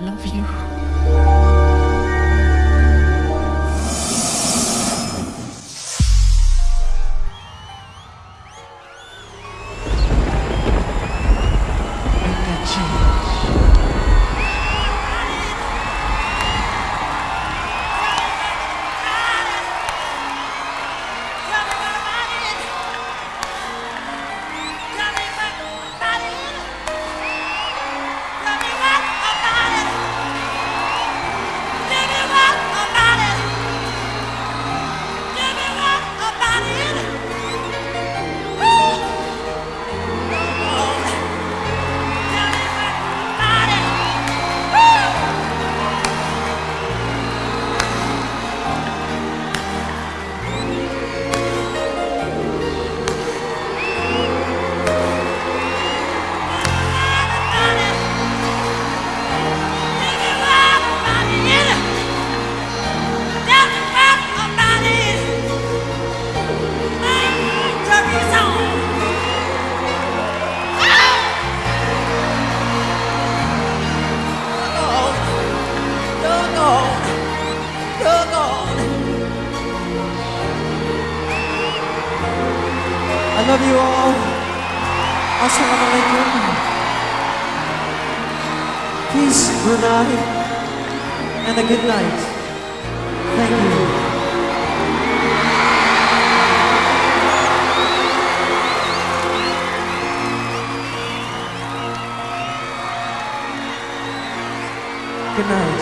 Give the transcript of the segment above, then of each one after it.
love you. Peace, Brunei, and a good night. Thank you. Good night.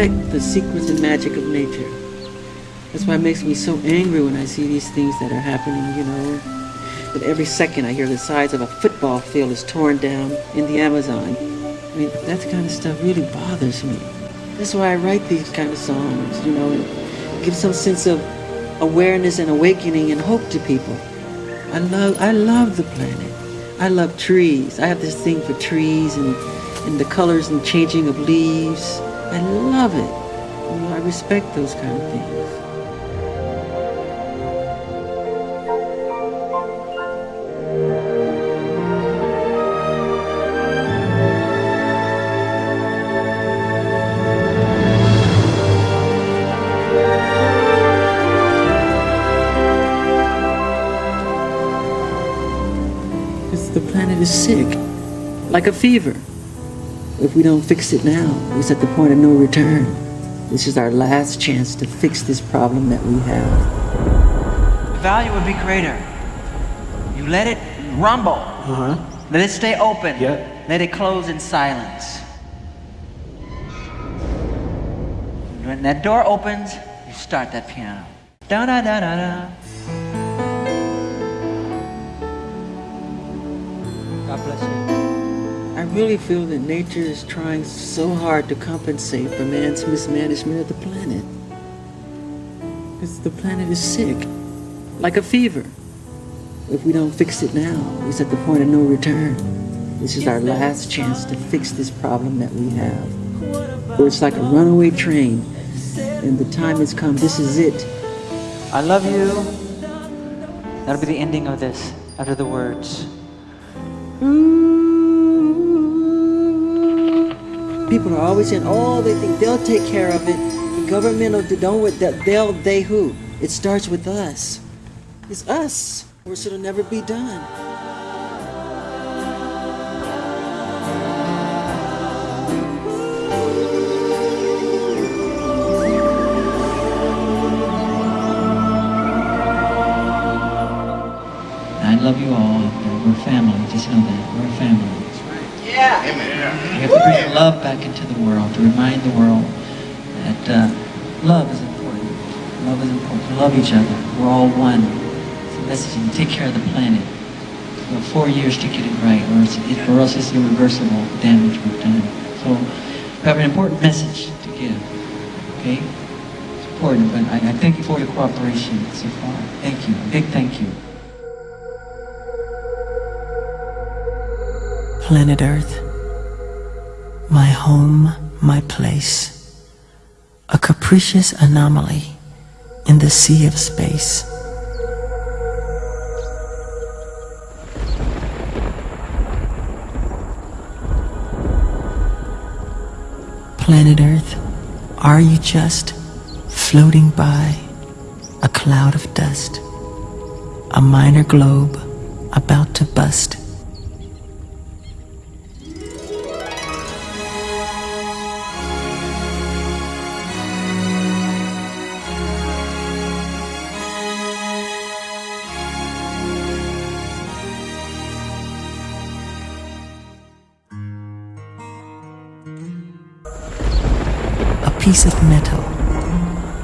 Respect the secrets and magic of nature. That's why it makes me so angry when I see these things that are happening, you know. But every second I hear the size of a football field is torn down in the Amazon. I mean, that kind of stuff really bothers me. That's why I write these kind of songs, you know, and give some sense of awareness and awakening and hope to people. I love, I love the planet. I love trees. I have this thing for trees and, and the colors and changing of leaves. I love it. I respect those kind of things. The planet is sick, like a fever. If we don't fix it now, it's at the point of no return. This is our last chance to fix this problem that we have. The value would be greater. You let it rumble. Uh huh. Let it stay open. Yeah. Let it close in silence. When that door opens, you start that piano. Da da da da da. God bless you. I really feel that nature is trying so hard to compensate for man's mismanagement of the planet. Because the planet is sick, like a fever. If we don't fix it now, it's at the point of no return. This is our last chance to fix this problem that we have. Or it's like a runaway train, and the time has come. This is it. I love you. That'll be the ending of this, Out of the words. People are always saying, "Oh, they think they'll take care of it." The government will don't with that. They'll they who? It starts with us. It's us, or it'll never be done. I love you all. We're family. Just know that. We're family. Yeah. We have to bring love back into the world to remind the world that uh, love is important. Love is important. Love each other. We're all one. It's a message. And take care of the planet. We have four years to get it right, or, it's, it, or else it's irreversible damage we've done. So we have an important message to give. Okay? It's important, but I, I thank you for your cooperation so far. Thank you. Big thank you. Planet Earth, My home, my place. A capricious anomaly in the sea of space. Planet Earth, are you just floating by a cloud of dust? A minor globe about to bust? Piece of metal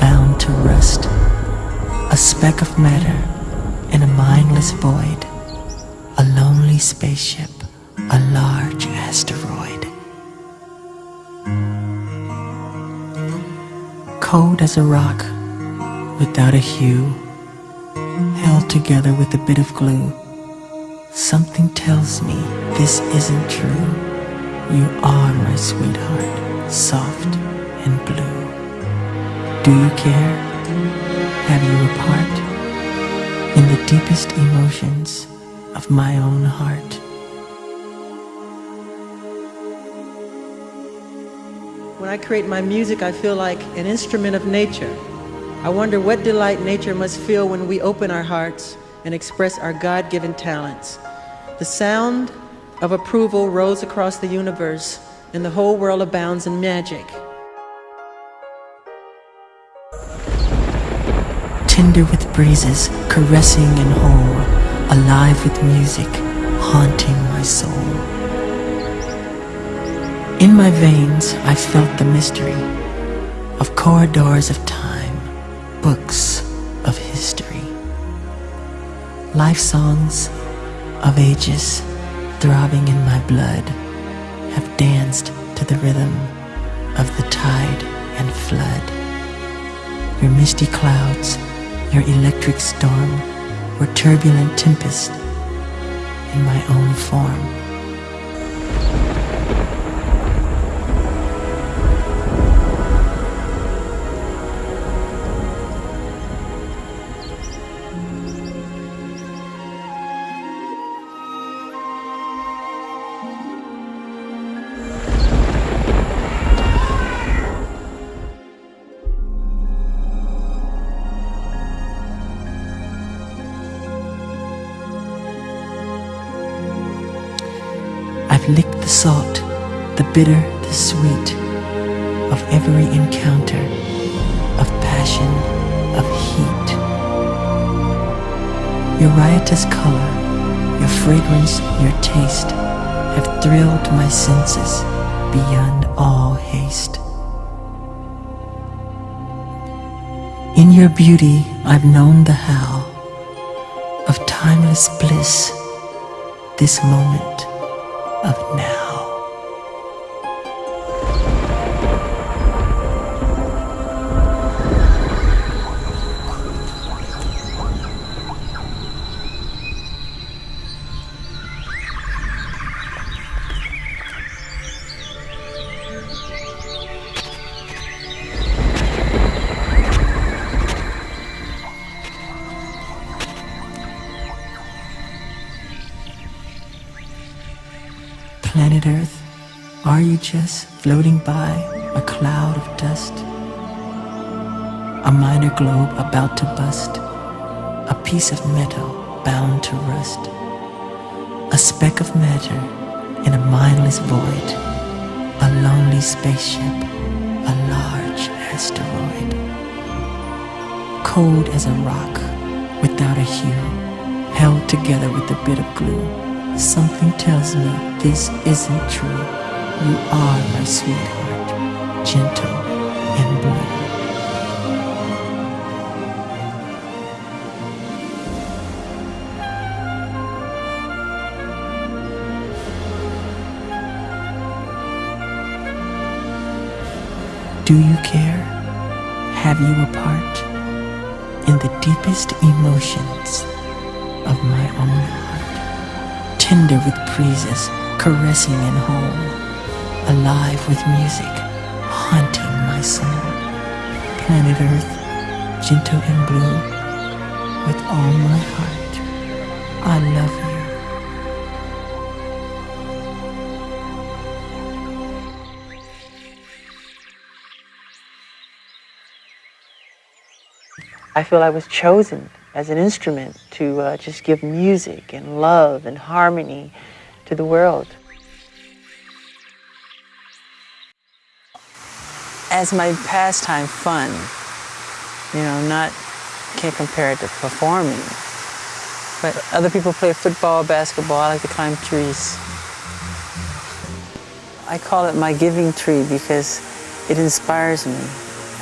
bound to rust. A speck of matter in a mindless void. A lonely spaceship, a large asteroid. Cold as a rock, without a hue, held together with a bit of glue. Something tells me this isn't true. You are my sweetheart, soft and blue. Do you care? Have you a part in the deepest emotions of my own heart? When I create my music, I feel like an instrument of nature. I wonder what delight nature must feel when we open our hearts and express our God given talents. The sound of approval rolls across the universe, and the whole world abounds in magic. Tender with breezes, caressing and whole, alive with music, haunting my soul. In my veins, I felt the mystery of corridors of time, books of history, life songs of ages throbbing in my blood have danced to the rhythm of the tide and flood. Your misty clouds, your electric storm or turbulent tempest in my own form. The salt, the bitter, the sweet of every encounter of passion, of heat. Your riotous color, your fragrance, your taste have thrilled my senses beyond all haste. In your beauty, I've known the how of timeless bliss, this moment of now. Planet Earth, are you just floating by a cloud of dust? A minor globe about to bust, a piece of metal bound to rust, a speck of matter in a mindless void, a lonely spaceship, a large asteroid. Cold as a rock, without a hue, held together with a bit of glue. Something tells me this isn't true. You are my sweetheart, gentle and blue. Do you care? Have you a part in the deepest emotions of my own? Tender with breezes, caressing and whole, alive with music, haunting my soul. Planet Earth, gentle and blue, with all my heart, I love you. I feel I was chosen as an instrument to uh, just give music and love and harmony to the world. As my pastime, fun, you know, not, can't compare it to performing. But other people play football, basketball, I like to climb trees. I call it my giving tree because it inspires me.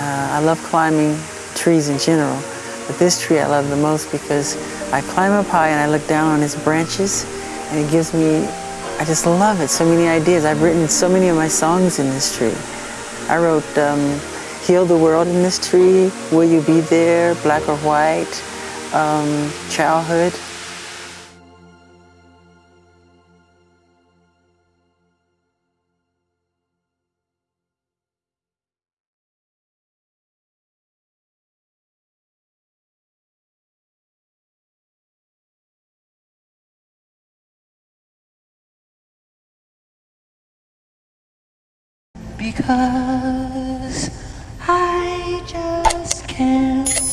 Uh, I love climbing trees in general, but this tree I love the most because I climb up high and I look down on its branches and it gives me, I just love it, so many ideas. I've written so many of my songs in this tree. I wrote um, Heal the World in this tree, Will You Be There, Black or White, um, Childhood. Because I just can't